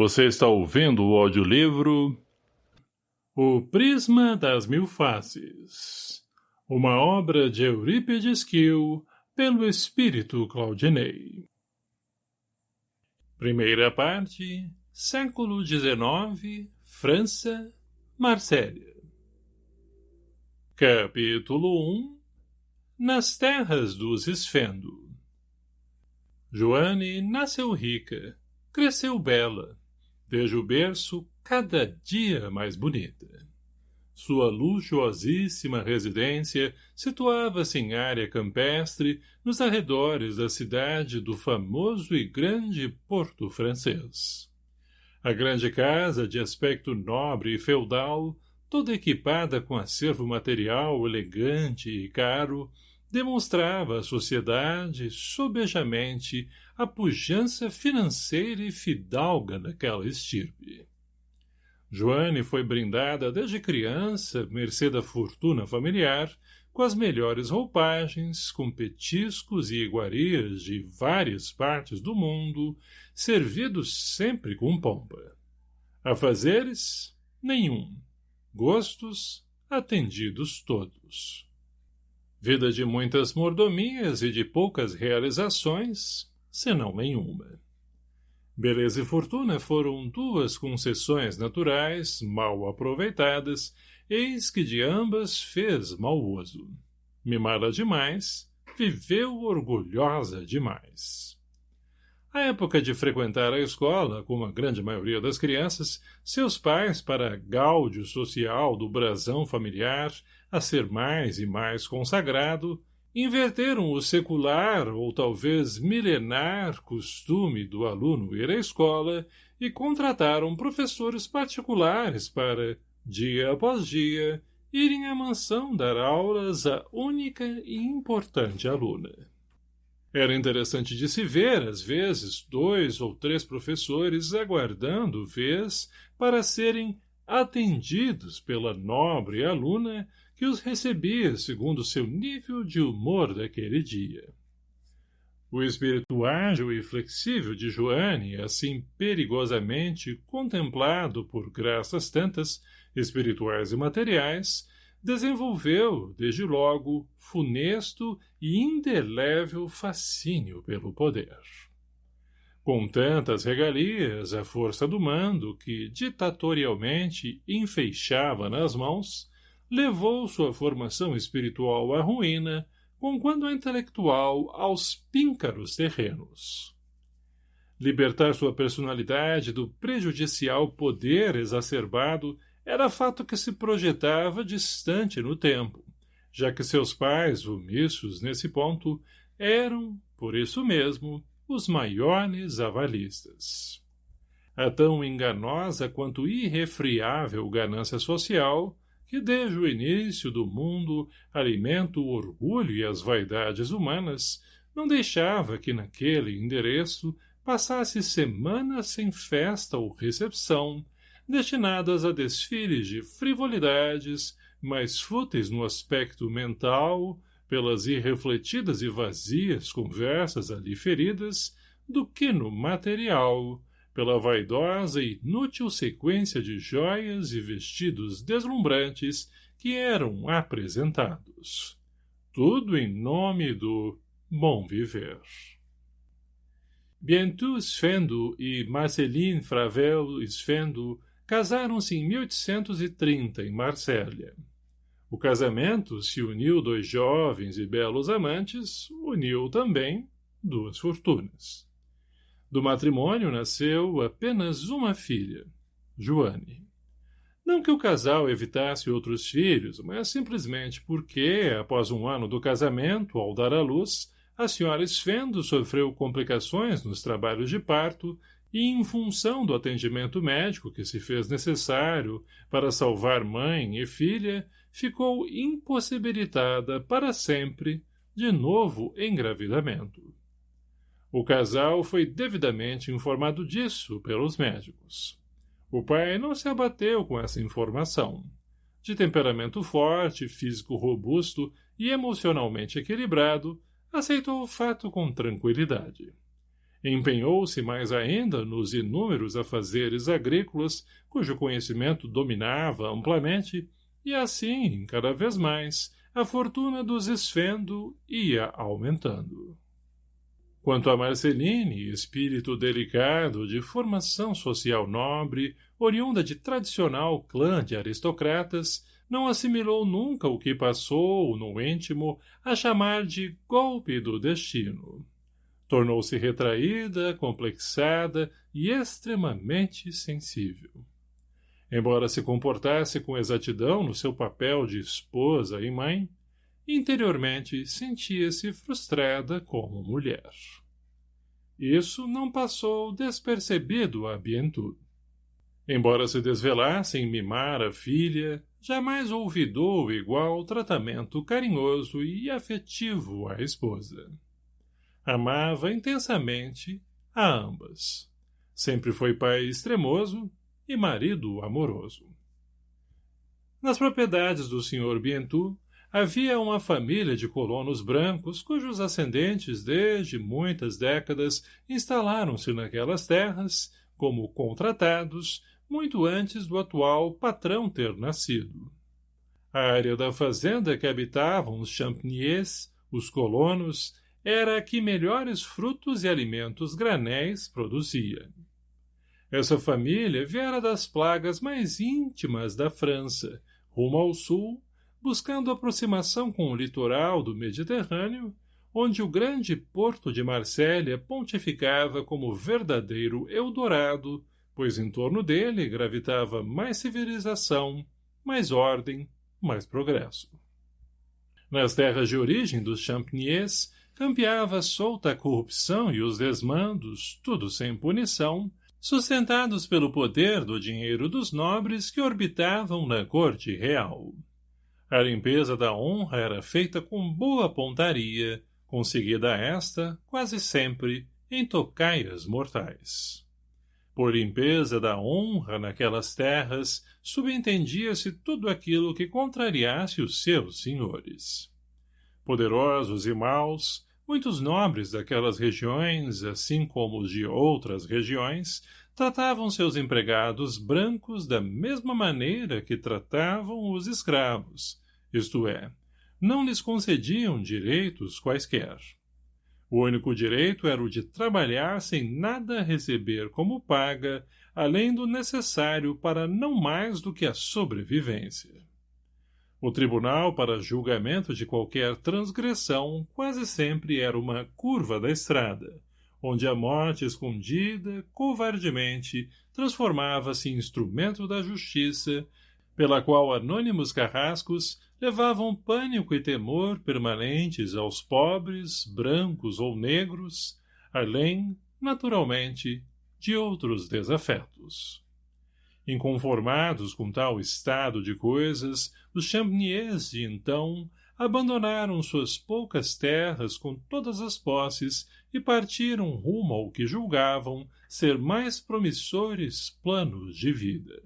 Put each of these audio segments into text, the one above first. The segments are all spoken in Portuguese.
Você está ouvindo o audiolivro O Prisma das Mil Faces, uma obra de Eurípides Kiel, pelo espírito Claudinei. Primeira parte, século XIX, França, Marsella. Capítulo 1 Nas terras dos Esfendo Joane nasceu rica, cresceu bela, desde o berço cada dia mais bonita. Sua luxuosíssima residência situava-se em área campestre nos arredores da cidade do famoso e grande Porto Francês. A grande casa, de aspecto nobre e feudal, toda equipada com acervo material elegante e caro, demonstrava à sociedade, sobejamente, a pujança financeira e fidalga daquela estirpe. Joane foi brindada desde criança, mercê da fortuna familiar, com as melhores roupagens, com petiscos e iguarias de várias partes do mundo, servidos sempre com pompa. Afazeres? Nenhum. Gostos? Atendidos todos. Vida de muitas mordomias e de poucas realizações, senão nenhuma. Beleza e fortuna foram duas concessões naturais, mal aproveitadas, eis que de ambas fez mau uso. Mimada demais, viveu orgulhosa demais. À época de frequentar a escola, como a grande maioria das crianças, seus pais, para gáudio social do brasão familiar, a ser mais e mais consagrado, inverteram o secular ou talvez milenar costume do aluno ir à escola e contrataram professores particulares para, dia após dia, irem à mansão dar aulas à única e importante aluna. Era interessante de se ver, às vezes, dois ou três professores aguardando vez para serem atendidos pela nobre aluna que os recebia segundo seu nível de humor daquele dia. O espírito ágil e flexível de Joane, assim perigosamente contemplado por graças tantas, espirituais e materiais, desenvolveu, desde logo, funesto e indelével fascínio pelo poder. Com tantas regalias, a força do mando, que ditatorialmente enfeixava nas mãos, levou sua formação espiritual à ruína, conquanto a intelectual aos píncaros terrenos. Libertar sua personalidade do prejudicial poder exacerbado era fato que se projetava distante no tempo, já que seus pais, omissos nesse ponto, eram, por isso mesmo, os maiores avalistas. A tão enganosa quanto irrefriável ganância social que desde o início do mundo alimenta o orgulho e as vaidades humanas, não deixava que naquele endereço passasse semanas sem festa ou recepção, destinadas a desfiles de frivolidades, mais fúteis no aspecto mental, pelas irrefletidas e vazias conversas ali feridas, do que no material, pela vaidosa e inútil sequência de joias e vestidos deslumbrantes que eram apresentados. Tudo em nome do bom viver. Bientôt Sfendo e Marceline Fravel Sfendo casaram-se em 1830 em Marsella. O casamento se uniu dois jovens e belos amantes, uniu também duas fortunas. Do matrimônio nasceu apenas uma filha, Joane. Não que o casal evitasse outros filhos, mas simplesmente porque, após um ano do casamento, ao dar à luz, a senhora Sfendo sofreu complicações nos trabalhos de parto e, em função do atendimento médico que se fez necessário para salvar mãe e filha, ficou impossibilitada para sempre de novo engravidamento. O casal foi devidamente informado disso pelos médicos. O pai não se abateu com essa informação. De temperamento forte, físico robusto e emocionalmente equilibrado, aceitou o fato com tranquilidade. Empenhou-se mais ainda nos inúmeros afazeres agrícolas, cujo conhecimento dominava amplamente, e assim, cada vez mais, a fortuna dos Esfendo ia aumentando. Quanto a Marceline, espírito delicado, de formação social nobre, oriunda de tradicional clã de aristocratas, não assimilou nunca o que passou, no íntimo, a chamar de golpe do destino. Tornou-se retraída, complexada e extremamente sensível. Embora se comportasse com exatidão no seu papel de esposa e mãe, interiormente sentia-se frustrada como mulher. Isso não passou despercebido a Bientu. Embora se desvelasse em mimar a filha, jamais olvidou igual tratamento carinhoso e afetivo à esposa. Amava intensamente a ambas. Sempre foi pai extremoso e marido amoroso. Nas propriedades do Sr. Bientu, havia uma família de colonos brancos cujos ascendentes desde muitas décadas instalaram-se naquelas terras, como contratados, muito antes do atual patrão ter nascido. A área da fazenda que habitavam os champniers, os colonos, era a que melhores frutos e alimentos granéis produzia. Essa família viera das plagas mais íntimas da França, rumo ao sul, buscando aproximação com o litoral do Mediterrâneo, onde o grande porto de Marsella pontificava como verdadeiro Eldorado, pois em torno dele gravitava mais civilização, mais ordem, mais progresso. Nas terras de origem dos Champniers, campeava solta a corrupção e os desmandos, tudo sem punição, sustentados pelo poder do dinheiro dos nobres que orbitavam na corte real. A limpeza da honra era feita com boa pontaria, conseguida esta, quase sempre, em tocaias mortais. Por limpeza da honra naquelas terras, subentendia-se tudo aquilo que contrariasse os seus senhores. Poderosos e maus, Muitos nobres daquelas regiões, assim como os de outras regiões, tratavam seus empregados brancos da mesma maneira que tratavam os escravos, isto é, não lhes concediam direitos quaisquer. O único direito era o de trabalhar sem nada receber como paga, além do necessário para não mais do que a sobrevivência. O tribunal para julgamento de qualquer transgressão quase sempre era uma curva da estrada, onde a morte escondida, covardemente, transformava-se em instrumento da justiça, pela qual anônimos carrascos levavam pânico e temor permanentes aos pobres, brancos ou negros, além, naturalmente, de outros desafetos. Inconformados com tal estado de coisas, os Champniers de então abandonaram suas poucas terras com todas as posses e partiram rumo ao que julgavam ser mais promissores planos de vida.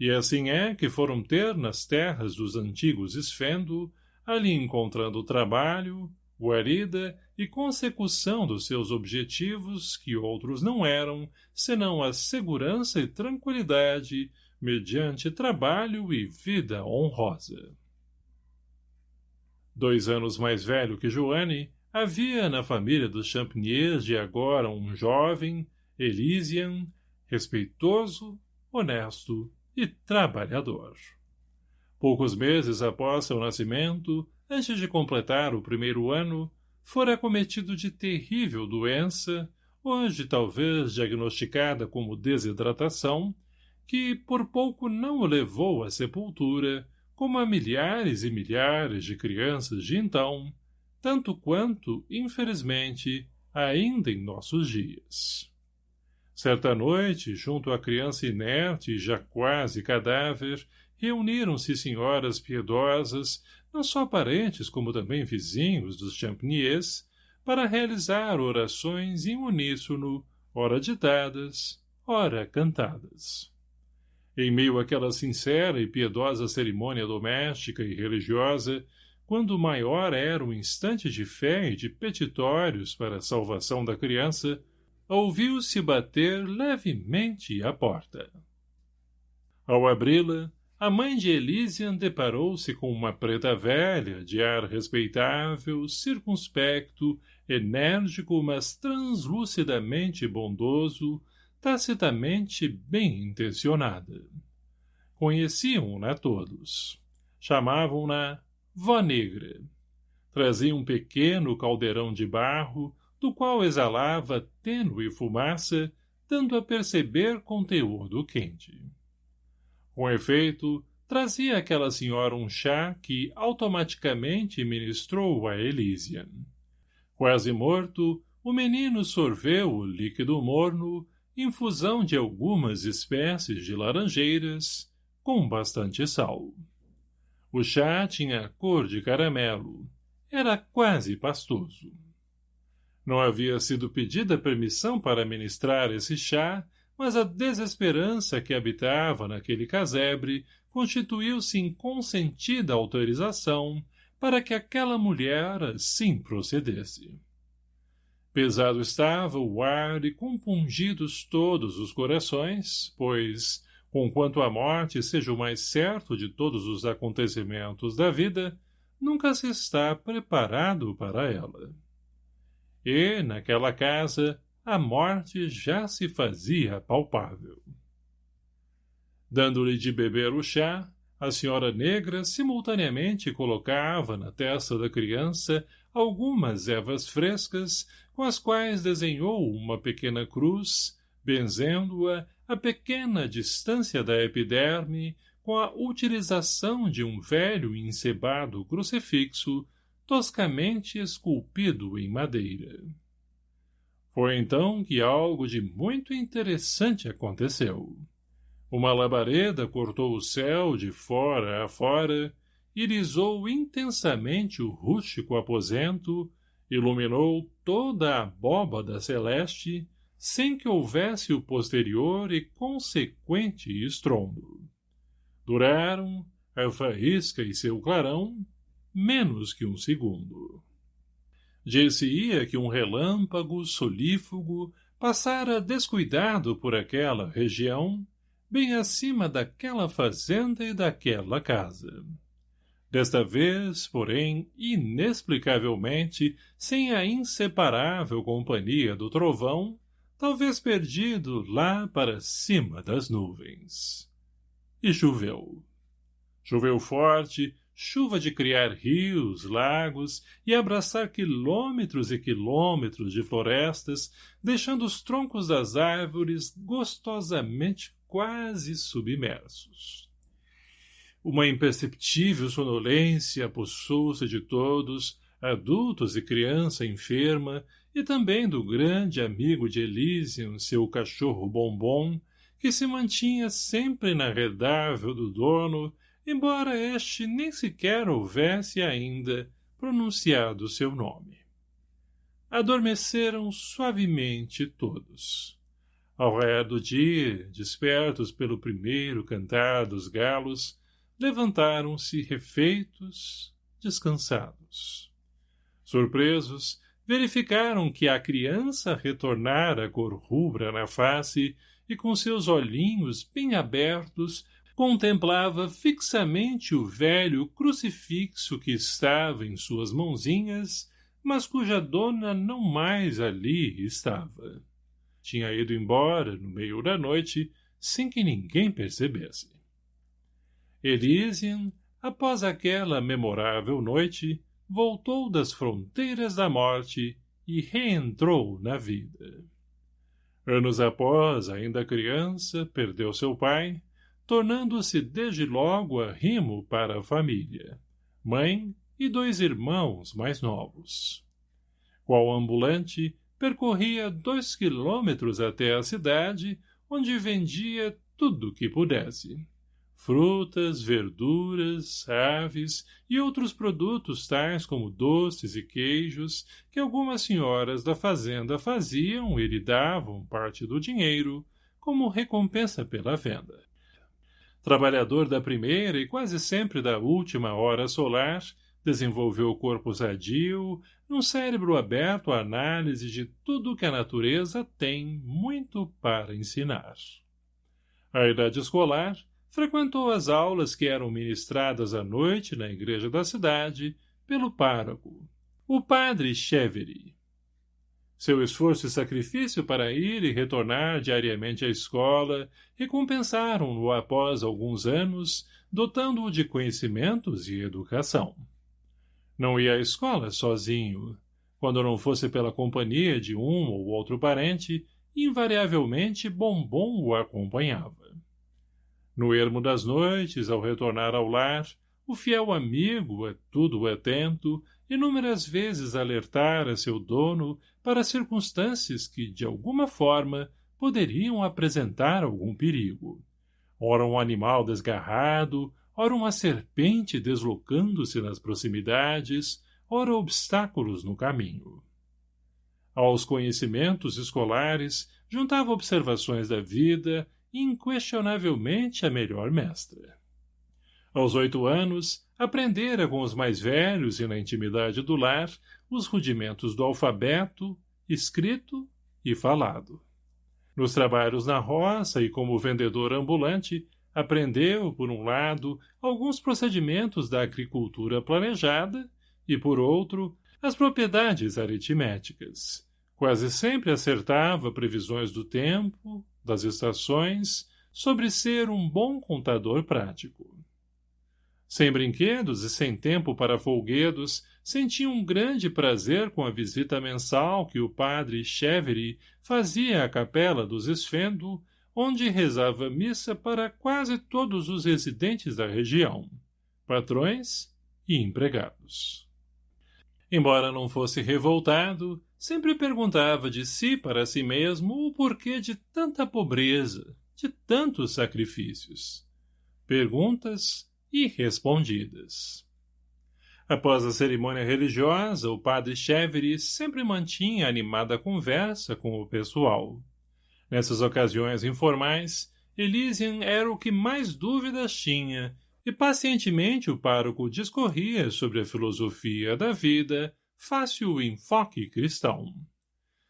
E assim é que foram ter nas terras dos antigos Esfendo, ali encontrando trabalho, guarida e consecução dos seus objetivos que outros não eram, senão a segurança e tranquilidade mediante trabalho e vida honrosa. Dois anos mais velho que Joanne, havia na família dos Champniers de agora um jovem, Elysian, respeitoso, honesto e trabalhador. Poucos meses após seu nascimento, antes de completar o primeiro ano, fora acometido de terrível doença, hoje talvez diagnosticada como desidratação, que por pouco não o levou à sepultura, como a milhares e milhares de crianças de então, tanto quanto, infelizmente, ainda em nossos dias. Certa noite, junto à criança inerte e já quase cadáver, reuniram-se senhoras piedosas, não só parentes como também vizinhos dos Champniers, para realizar orações em uníssono, ora ditadas, ora cantadas. Em meio àquela sincera e piedosa cerimônia doméstica e religiosa, quando maior era o instante de fé e de petitórios para a salvação da criança, ouviu-se bater levemente à porta. Ao abri-la, a mãe de Elysian deparou-se com uma preta velha, de ar respeitável, circunspecto, enérgico, mas translucidamente bondoso, tacitamente bem intencionada. Conheciam-na todos. Chamavam-na Vó Negra. Trazia um pequeno caldeirão de barro, do qual exalava tênue fumaça, dando a perceber conteúdo quente. Com efeito, trazia aquela senhora um chá que automaticamente ministrou a Elysian. Quase morto, o menino sorveu o líquido morno, infusão de algumas espécies de laranjeiras, com bastante sal. O chá tinha cor de caramelo. Era quase pastoso. Não havia sido pedida permissão para ministrar esse chá, mas a desesperança que habitava naquele casebre constituiu-se em consentida autorização para que aquela mulher assim procedesse. Pesado estava o ar e compungidos todos os corações, pois, conquanto a morte seja o mais certo de todos os acontecimentos da vida, nunca se está preparado para ela. E, naquela casa, a morte já se fazia palpável. Dando-lhe de beber o chá, a senhora negra simultaneamente colocava na testa da criança algumas ervas frescas com as quais desenhou uma pequena cruz, benzendo-a a pequena distância da epiderme com a utilização de um velho e encebado crucifixo toscamente esculpido em madeira. Foi então que algo de muito interessante aconteceu. Uma labareda cortou o céu de fora a fora, irisou intensamente o rústico aposento, iluminou toda a abóbada celeste, sem que houvesse o posterior e consequente estrondo. Duraram, a faísca e seu clarão, menos que um segundo. Dir-se-ia que um relâmpago solífugo passara descuidado por aquela região, bem acima daquela fazenda e daquela casa. Desta vez, porém, inexplicavelmente, sem a inseparável companhia do trovão, talvez perdido lá para cima das nuvens. E choveu. Choveu forte, chuva de criar rios, lagos e abraçar quilômetros e quilômetros de florestas, deixando os troncos das árvores gostosamente quase submersos. Uma imperceptível sonolência apossou-se de todos, adultos e criança enferma, e também do grande amigo de Elysium, seu cachorro bombom, que se mantinha sempre inarredável do dono embora este nem sequer houvesse ainda pronunciado seu nome. Adormeceram suavemente todos. Ao ré do dia, despertos pelo primeiro cantar dos galos, levantaram-se refeitos, descansados. Surpresos, verificaram que a criança retornara cor rubra na face e com seus olhinhos bem abertos contemplava fixamente o velho crucifixo que estava em suas mãozinhas, mas cuja dona não mais ali estava. Tinha ido embora, no meio da noite, sem que ninguém percebesse. Elysian, após aquela memorável noite, voltou das fronteiras da morte e reentrou na vida. Anos após, ainda criança, perdeu seu pai, tornando-se desde logo arrimo para a família, mãe e dois irmãos mais novos. Qual ambulante, percorria dois quilômetros até a cidade, onde vendia tudo o que pudesse. Frutas, verduras, aves e outros produtos tais como doces e queijos que algumas senhoras da fazenda faziam e lhe davam parte do dinheiro como recompensa pela venda trabalhador da primeira e quase sempre da última hora solar, desenvolveu o corpo sadio, num cérebro aberto à análise de tudo que a natureza tem muito para ensinar. A idade escolar, frequentou as aulas que eram ministradas à noite na igreja da cidade pelo pároco, o padre Chevery. Seu esforço e sacrifício para ir e retornar diariamente à escola recompensaram-no após alguns anos, dotando-o de conhecimentos e educação. Não ia à escola sozinho. Quando não fosse pela companhia de um ou outro parente, invariavelmente Bombom o acompanhava. No ermo das noites, ao retornar ao lar, o fiel amigo, a tudo atento, inúmeras vezes alertara seu dono para circunstâncias que, de alguma forma, poderiam apresentar algum perigo. Ora um animal desgarrado, ora uma serpente deslocando-se nas proximidades, ora obstáculos no caminho. Aos conhecimentos escolares, juntava observações da vida, inquestionavelmente a melhor mestra. Aos oito anos, aprendera com os mais velhos e na intimidade do lar os rudimentos do alfabeto, escrito e falado. Nos trabalhos na roça e como vendedor ambulante, aprendeu, por um lado, alguns procedimentos da agricultura planejada e, por outro, as propriedades aritméticas. Quase sempre acertava previsões do tempo, das estações, sobre ser um bom contador prático. Sem brinquedos e sem tempo para folguedos, sentia um grande prazer com a visita mensal que o padre Chevery fazia à capela dos Esfendo, onde rezava missa para quase todos os residentes da região, patrões e empregados. Embora não fosse revoltado, sempre perguntava de si para si mesmo o porquê de tanta pobreza, de tantos sacrifícios. Perguntas e respondidas. Após a cerimônia religiosa, o padre Chevery sempre mantinha animada conversa com o pessoal. Nessas ocasiões informais, Elysian era o que mais dúvidas tinha, e pacientemente o pároco discorria sobre a filosofia da vida, fácil enfoque cristão.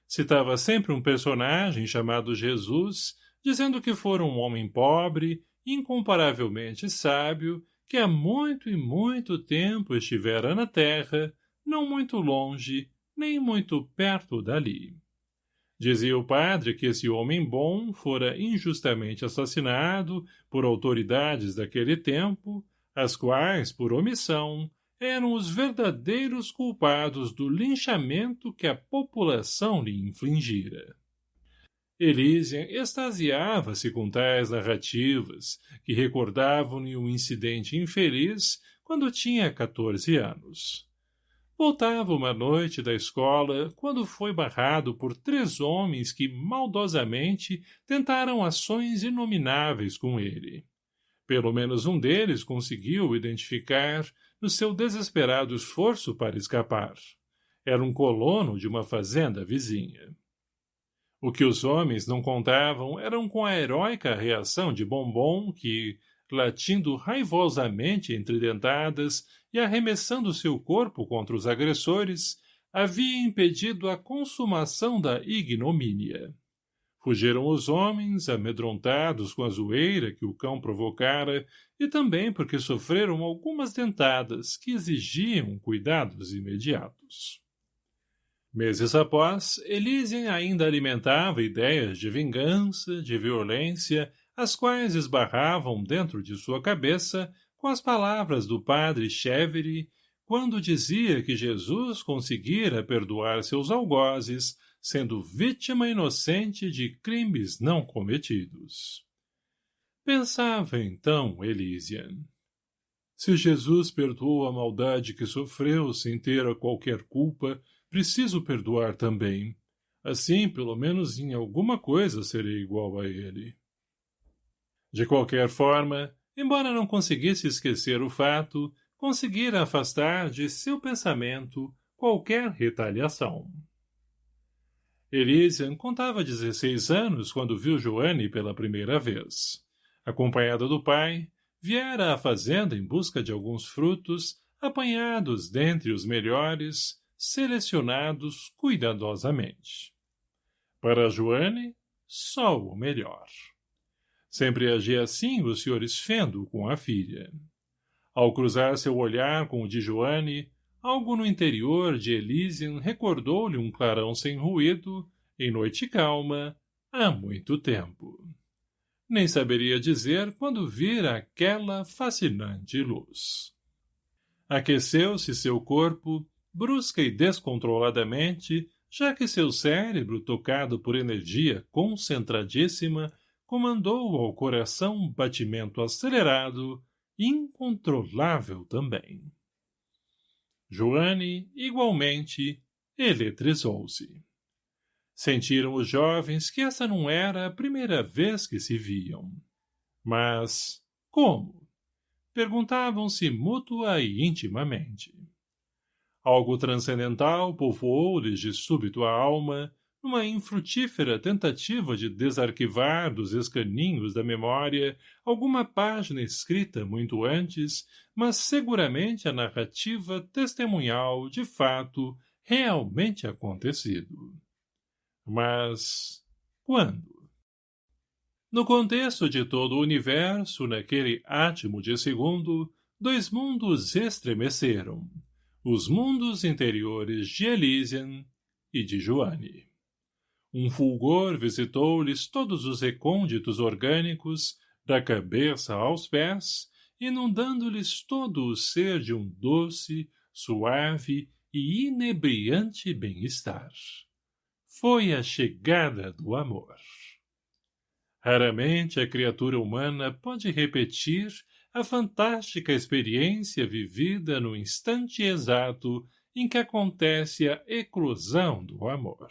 Citava sempre um personagem chamado Jesus, dizendo que fora um homem pobre, incomparavelmente sábio que há muito e muito tempo estivera na terra, não muito longe, nem muito perto dali. Dizia o padre que esse homem bom fora injustamente assassinado por autoridades daquele tempo, as quais, por omissão, eram os verdadeiros culpados do linchamento que a população lhe infligira. Elísia extasiava-se com tais narrativas, que recordavam-lhe um incidente infeliz quando tinha 14 anos. Voltava uma noite da escola quando foi barrado por três homens que maldosamente tentaram ações inomináveis com ele. Pelo menos um deles conseguiu identificar no seu desesperado esforço para escapar. Era um colono de uma fazenda vizinha. O que os homens não contavam eram com a heróica reação de Bombom que, latindo raivosamente entre dentadas e arremessando seu corpo contra os agressores, havia impedido a consumação da ignomínia. Fugiram os homens, amedrontados com a zoeira que o cão provocara, e também porque sofreram algumas dentadas que exigiam cuidados imediatos. Meses após, Elysian ainda alimentava ideias de vingança, de violência, as quais esbarravam dentro de sua cabeça com as palavras do padre Chevery, quando dizia que Jesus conseguira perdoar seus algozes, sendo vítima inocente de crimes não cometidos. Pensava então Elysian. Se Jesus perdoou a maldade que sofreu sem ter a qualquer culpa, preciso perdoar também. Assim, pelo menos em alguma coisa serei igual a ele. De qualquer forma, embora não conseguisse esquecer o fato, conseguira afastar de seu pensamento qualquer retaliação. Elysian contava 16 anos quando viu Joanne pela primeira vez. Acompanhada do pai, viera à fazenda em busca de alguns frutos, apanhados dentre os melhores, selecionados cuidadosamente. Para Joane, só o melhor. Sempre agia assim o Sr. Esfendo com a filha. Ao cruzar seu olhar com o de Joane, algo no interior de Elysian recordou-lhe um clarão sem ruído, em noite calma, há muito tempo. Nem saberia dizer quando vira aquela fascinante luz. Aqueceu-se seu corpo, brusca e descontroladamente, já que seu cérebro, tocado por energia concentradíssima, comandou ao coração um batimento acelerado, incontrolável também. Joane, igualmente, eletrizou-se. Sentiram os jovens que essa não era a primeira vez que se viam. Mas, como? Perguntavam-se mútua e intimamente. Algo transcendental povoou-lhes de súbito a alma, numa infrutífera tentativa de desarquivar dos escaninhos da memória alguma página escrita muito antes, mas seguramente a narrativa testemunhal de fato realmente acontecido. Mas quando? No contexto de todo o universo, naquele átimo de segundo, dois mundos estremeceram. Os mundos interiores de Elysian e de Joane. Um fulgor visitou-lhes todos os recônditos orgânicos, da cabeça aos pés, inundando-lhes todo o ser de um doce, suave e inebriante bem-estar. Foi a chegada do amor. Raramente a criatura humana pode repetir a fantástica experiência vivida no instante exato em que acontece a eclosão do amor.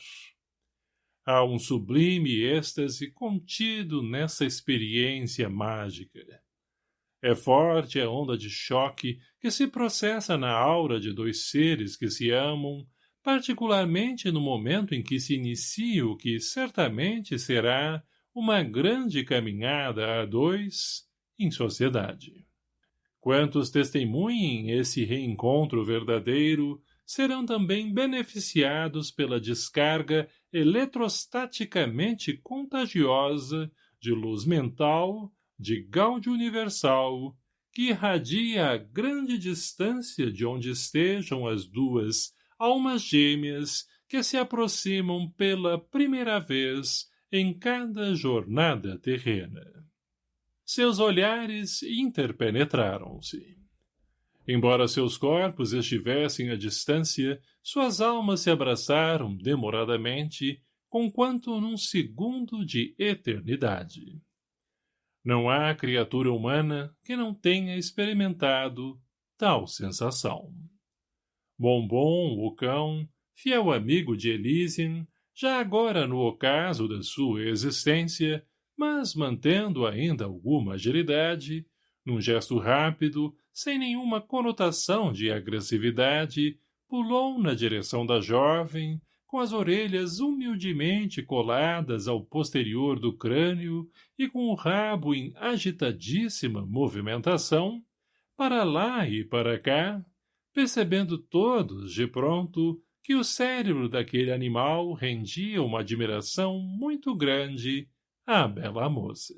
Há um sublime êxtase contido nessa experiência mágica. É forte a onda de choque que se processa na aura de dois seres que se amam, particularmente no momento em que se inicia o que certamente será uma grande caminhada a dois em sociedade. Quantos testemunhem esse reencontro verdadeiro serão também beneficiados pela descarga eletrostaticamente contagiosa de luz mental, de gáudio universal, que irradia a grande distância de onde estejam as duas almas gêmeas que se aproximam pela primeira vez em cada jornada terrena. Seus olhares interpenetraram-se. Embora seus corpos estivessem à distância, suas almas se abraçaram demoradamente, conquanto num segundo de eternidade. Não há criatura humana que não tenha experimentado tal sensação. Bombom, o cão, fiel amigo de Elysian, já agora no ocaso da sua existência, mas mantendo ainda alguma agilidade, num gesto rápido, sem nenhuma conotação de agressividade, pulou na direção da jovem, com as orelhas humildemente coladas ao posterior do crânio e com o rabo em agitadíssima movimentação, para lá e para cá, percebendo todos, de pronto, que o cérebro daquele animal rendia uma admiração muito grande à bela moça.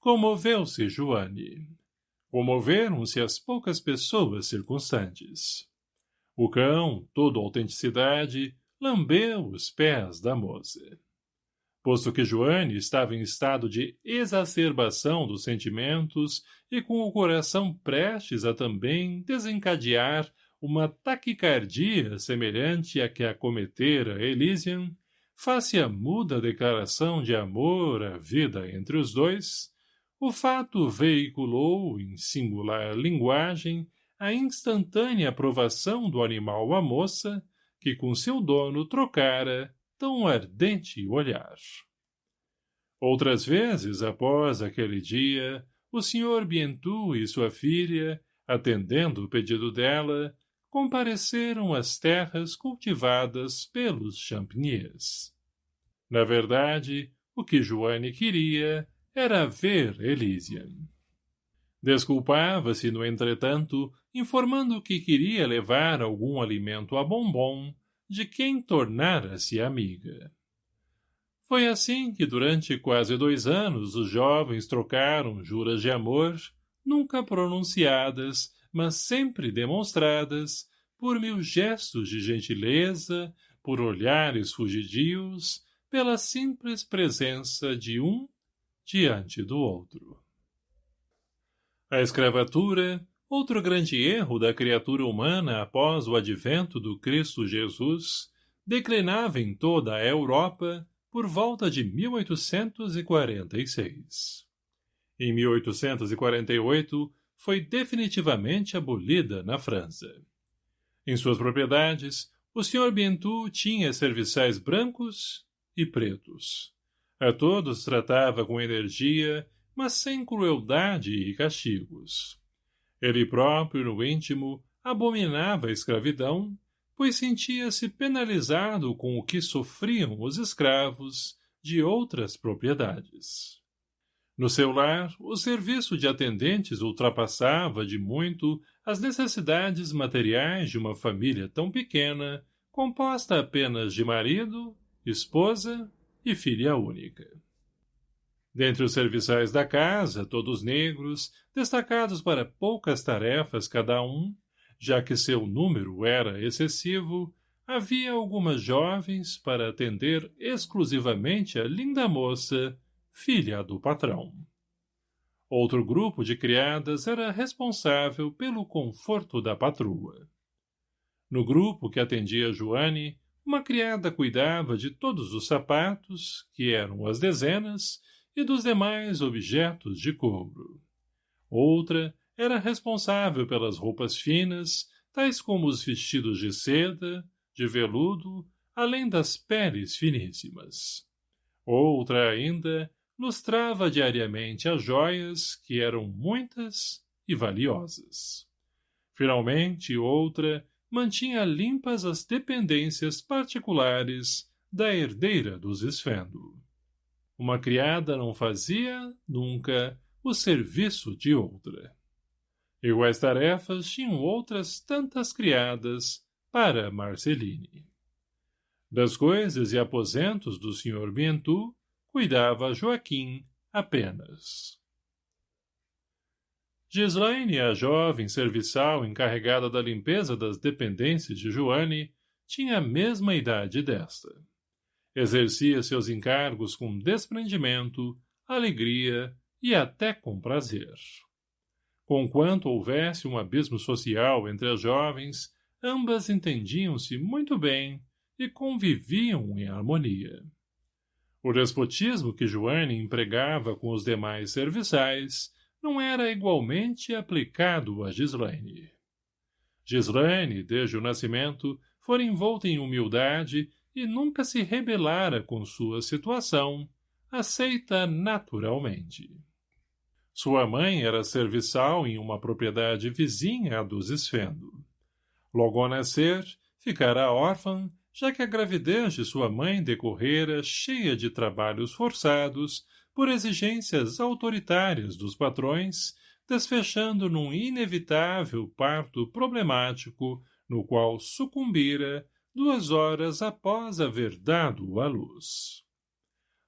Comoveu-se Joane. Comoveram-se as poucas pessoas circunstantes. O cão, todo autenticidade, lambeu os pés da moça. Posto que Joane estava em estado de exacerbação dos sentimentos e com o coração prestes a também desencadear uma taquicardia semelhante à que acometera Elysian, face à muda declaração de amor à vida entre os dois, o fato veiculou, em singular linguagem, a instantânea aprovação do animal à moça, que com seu dono trocara tão ardente olhar. Outras vezes, após aquele dia, o Sr. Bientu e sua filha, atendendo o pedido dela, compareceram às terras cultivadas pelos champigniers. Na verdade, o que Joane queria era ver Elysian. Desculpava-se, no entretanto, informando que queria levar algum alimento a bombom, de quem tornara-se amiga. Foi assim que durante quase dois anos os jovens trocaram juras de amor, nunca pronunciadas, mas sempre demonstradas, por mil gestos de gentileza, por olhares fugidios, pela simples presença de um diante do outro. A escravatura, outro grande erro da criatura humana após o advento do Cristo Jesus, declinava em toda a Europa por volta de 1846. Em 1848, foi definitivamente abolida na França. Em suas propriedades, o Sr. Bientu tinha serviçais brancos e pretos. A todos tratava com energia, mas sem crueldade e castigos. Ele próprio, no íntimo, abominava a escravidão, pois sentia-se penalizado com o que sofriam os escravos de outras propriedades. No seu lar, o serviço de atendentes ultrapassava de muito as necessidades materiais de uma família tão pequena, composta apenas de marido, esposa e filha única. Dentre os serviçais da casa, todos negros, destacados para poucas tarefas cada um, já que seu número era excessivo, havia algumas jovens para atender exclusivamente a linda moça filha do patrão. Outro grupo de criadas era responsável pelo conforto da patroa. No grupo que atendia Joane, uma criada cuidava de todos os sapatos, que eram as dezenas, e dos demais objetos de couro. Outra era responsável pelas roupas finas, tais como os vestidos de seda, de veludo, além das peles finíssimas. Outra ainda lustrava diariamente as joias, que eram muitas e valiosas. Finalmente, outra mantinha limpas as dependências particulares da herdeira dos Esfendo. Uma criada não fazia, nunca, o serviço de outra. Iguais tarefas tinham outras tantas criadas para Marceline. Das coisas e aposentos do Sr. Bientu, cuidava Joaquim apenas. Gislaine, a jovem serviçal encarregada da limpeza das dependências de Joane, tinha a mesma idade desta. Exercia seus encargos com desprendimento, alegria e até com prazer. Conquanto houvesse um abismo social entre as jovens, ambas entendiam-se muito bem e conviviam em harmonia. O despotismo que Joane empregava com os demais serviçais não era igualmente aplicado a Gislaine. Gislaine, desde o nascimento, fora envolta em humildade e nunca se rebelara com sua situação, aceita naturalmente. Sua mãe era serviçal em uma propriedade vizinha à dos Esfendo. Logo ao nascer, ficara órfã já que a gravidez de sua mãe decorrera cheia de trabalhos forçados por exigências autoritárias dos patrões, desfechando num inevitável parto problemático no qual sucumbira duas horas após haver dado à luz.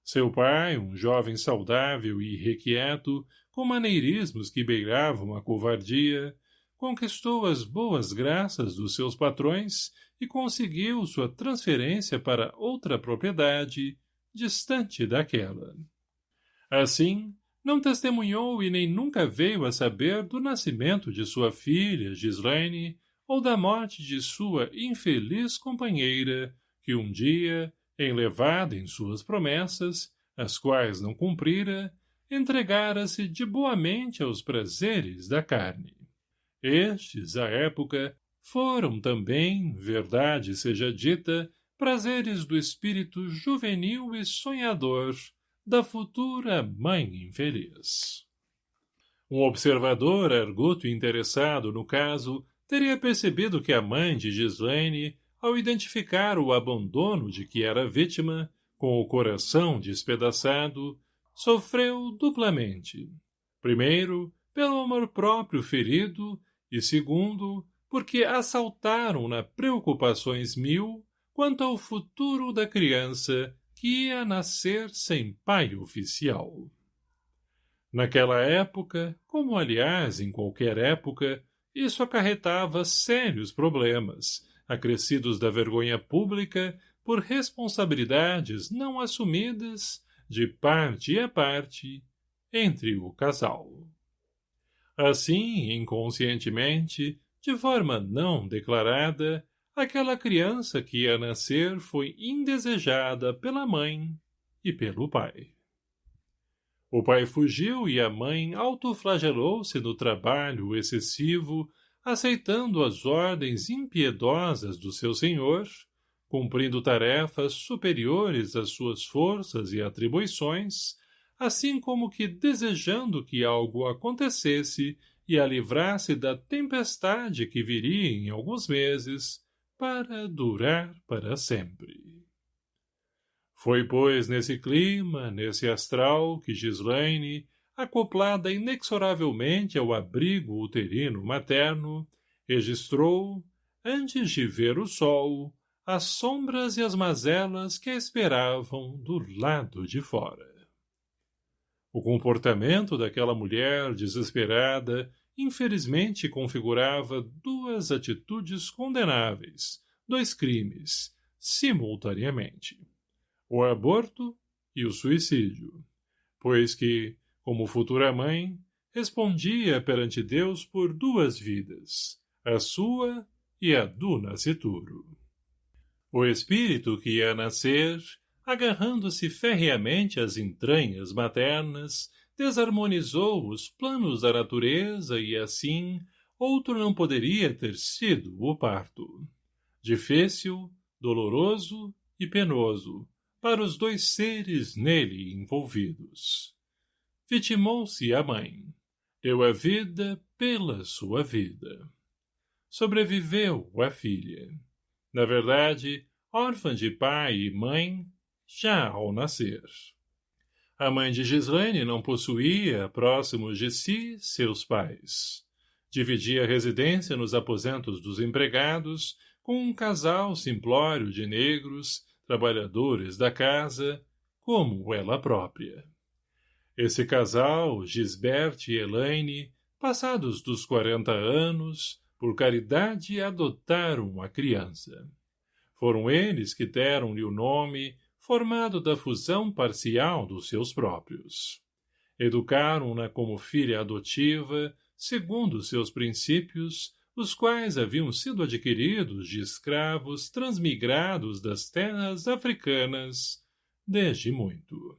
Seu pai, um jovem saudável e irrequieto, com maneirismos que beiravam a covardia, conquistou as boas graças dos seus patrões e conseguiu sua transferência para outra propriedade, distante daquela. Assim, não testemunhou e nem nunca veio a saber do nascimento de sua filha, Gislaine, ou da morte de sua infeliz companheira, que um dia, enlevada em suas promessas, as quais não cumprira, entregara-se de boamente aos prazeres da carne. Estes, à época, foram também, verdade seja dita, prazeres do espírito juvenil e sonhador da futura mãe infeliz. Um observador arguto interessado no caso teria percebido que a mãe de Gislaine, ao identificar o abandono de que era vítima, com o coração despedaçado, sofreu duplamente. Primeiro, pelo amor próprio ferido e segundo, porque assaltaram-na preocupações mil quanto ao futuro da criança que ia nascer sem pai oficial. Naquela época, como aliás em qualquer época, isso acarretava sérios problemas, acrescidos da vergonha pública por responsabilidades não assumidas, de parte a parte, entre o casal. Assim, inconscientemente, de forma não declarada, aquela criança que ia nascer foi indesejada pela mãe e pelo pai. O pai fugiu e a mãe autoflagelou-se no trabalho excessivo, aceitando as ordens impiedosas do seu senhor, cumprindo tarefas superiores às suas forças e atribuições, assim como que desejando que algo acontecesse e a livrasse da tempestade que viria em alguns meses, para durar para sempre. Foi, pois, nesse clima, nesse astral, que Gislaine, acoplada inexoravelmente ao abrigo uterino materno, registrou, antes de ver o sol, as sombras e as mazelas que a esperavam do lado de fora. O comportamento daquela mulher desesperada infelizmente configurava duas atitudes condenáveis, dois crimes, simultaneamente. O aborto e o suicídio, pois que, como futura mãe, respondia perante Deus por duas vidas, a sua e a do nascituro. O espírito que ia nascer, agarrando-se ferreamente às entranhas maternas, desarmonizou os planos da natureza e, assim, outro não poderia ter sido o parto. Difícil, doloroso e penoso, para os dois seres nele envolvidos. Vitimou-se a mãe. Deu a vida pela sua vida. Sobreviveu a filha. Na verdade, órfã de pai e mãe, já ao nascer. A mãe de Gislaine não possuía, próximos de si, seus pais. Dividia a residência nos aposentos dos empregados com um casal simplório de negros, trabalhadores da casa, como ela própria. Esse casal, Gisbert e Elaine, passados dos quarenta anos, por caridade adotaram a criança. Foram eles que deram-lhe o nome formado da fusão parcial dos seus próprios. Educaram-na como filha adotiva, segundo seus princípios, os quais haviam sido adquiridos de escravos transmigrados das terras africanas desde muito.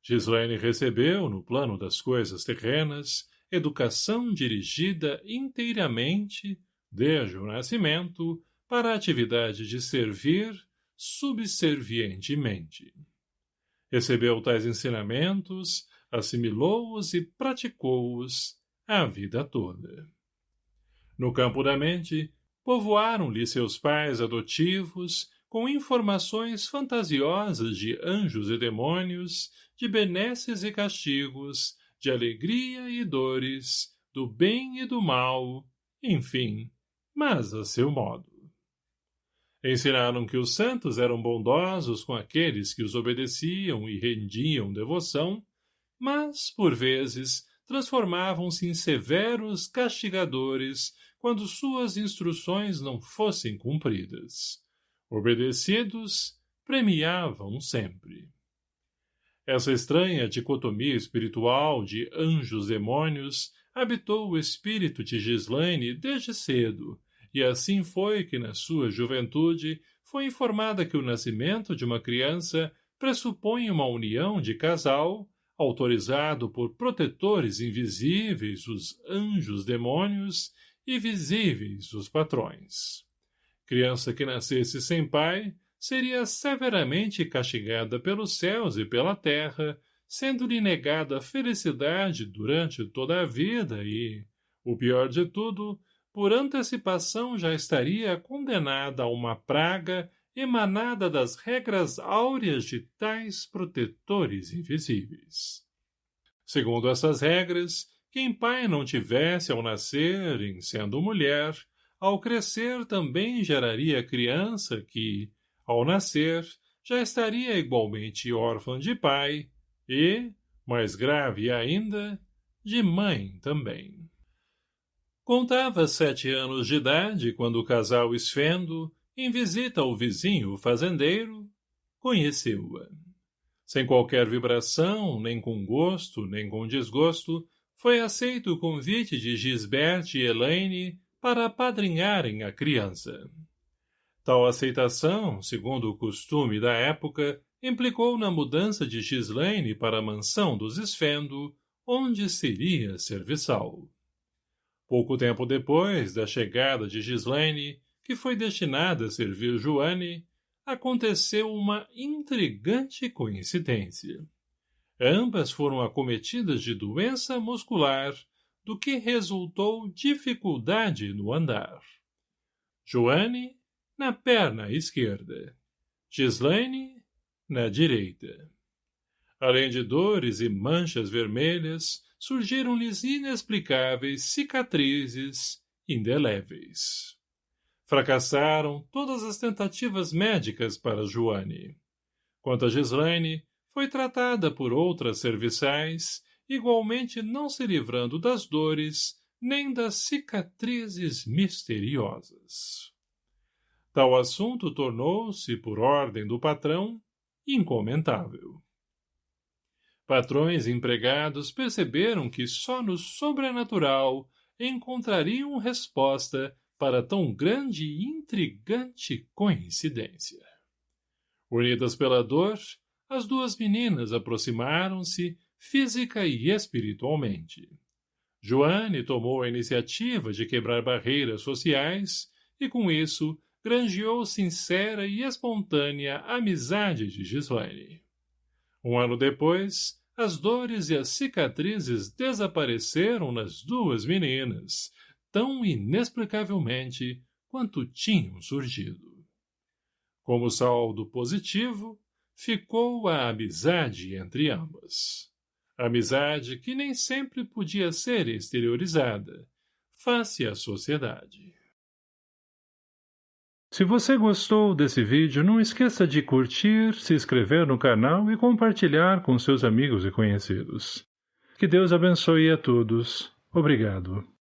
Gislaine recebeu, no plano das coisas terrenas, educação dirigida inteiramente, desde o nascimento, para a atividade de servir, subservientemente. Recebeu tais ensinamentos, assimilou-os e praticou-os a vida toda. No campo da mente, povoaram-lhe seus pais adotivos com informações fantasiosas de anjos e demônios, de benesses e castigos, de alegria e dores, do bem e do mal, enfim, mas a seu modo. Ensinaram que os santos eram bondosos com aqueles que os obedeciam e rendiam devoção, mas, por vezes, transformavam-se em severos castigadores quando suas instruções não fossem cumpridas. Obedecidos, premiavam sempre. Essa estranha dicotomia espiritual de anjos-demônios habitou o espírito de Gislaine desde cedo, e assim foi que, na sua juventude, foi informada que o nascimento de uma criança pressupõe uma união de casal, autorizado por protetores invisíveis, os anjos-demônios, e visíveis, os patrões. Criança que nascesse sem pai seria severamente castigada pelos céus e pela terra, sendo-lhe negada a felicidade durante toda a vida e, o pior de tudo, por antecipação já estaria condenada a uma praga emanada das regras áureas de tais protetores invisíveis. Segundo essas regras, quem pai não tivesse ao nascer, em sendo mulher, ao crescer também geraria criança que, ao nascer, já estaria igualmente órfã de pai e, mais grave ainda, de mãe também. Contava sete anos de idade quando o casal esfendo, em visita ao vizinho fazendeiro, conheceu-a. Sem qualquer vibração, nem com gosto, nem com desgosto, foi aceito o convite de Gisberte e Elaine para apadrinharem a criança. Tal aceitação, segundo o costume da época, implicou na mudança de Gislaine para a mansão dos Esfendo, onde seria serviçal. Pouco tempo depois da chegada de Gislaine, que foi destinada a servir Joane, aconteceu uma intrigante coincidência. Ambas foram acometidas de doença muscular, do que resultou dificuldade no andar. Joane, na perna esquerda. Gislaine, na direita. Além de dores e manchas vermelhas, surgiram-lhes inexplicáveis cicatrizes indeléveis. Fracassaram todas as tentativas médicas para Joane. Quanto a Gislaine, foi tratada por outras serviçais, igualmente não se livrando das dores nem das cicatrizes misteriosas. Tal assunto tornou-se, por ordem do patrão, incomentável. Patrões e empregados perceberam que só no sobrenatural encontrariam resposta para tão grande e intrigante coincidência. Unidas pela dor, as duas meninas aproximaram-se física e espiritualmente. Joane tomou a iniciativa de quebrar barreiras sociais e, com isso, granjeou sincera e espontânea amizade de Gislaine. Um ano depois, as dores e as cicatrizes desapareceram nas duas meninas, tão inexplicavelmente quanto tinham surgido. Como saldo positivo, ficou a amizade entre ambas. Amizade que nem sempre podia ser exteriorizada, face à sociedade. Se você gostou desse vídeo, não esqueça de curtir, se inscrever no canal e compartilhar com seus amigos e conhecidos. Que Deus abençoe a todos. Obrigado.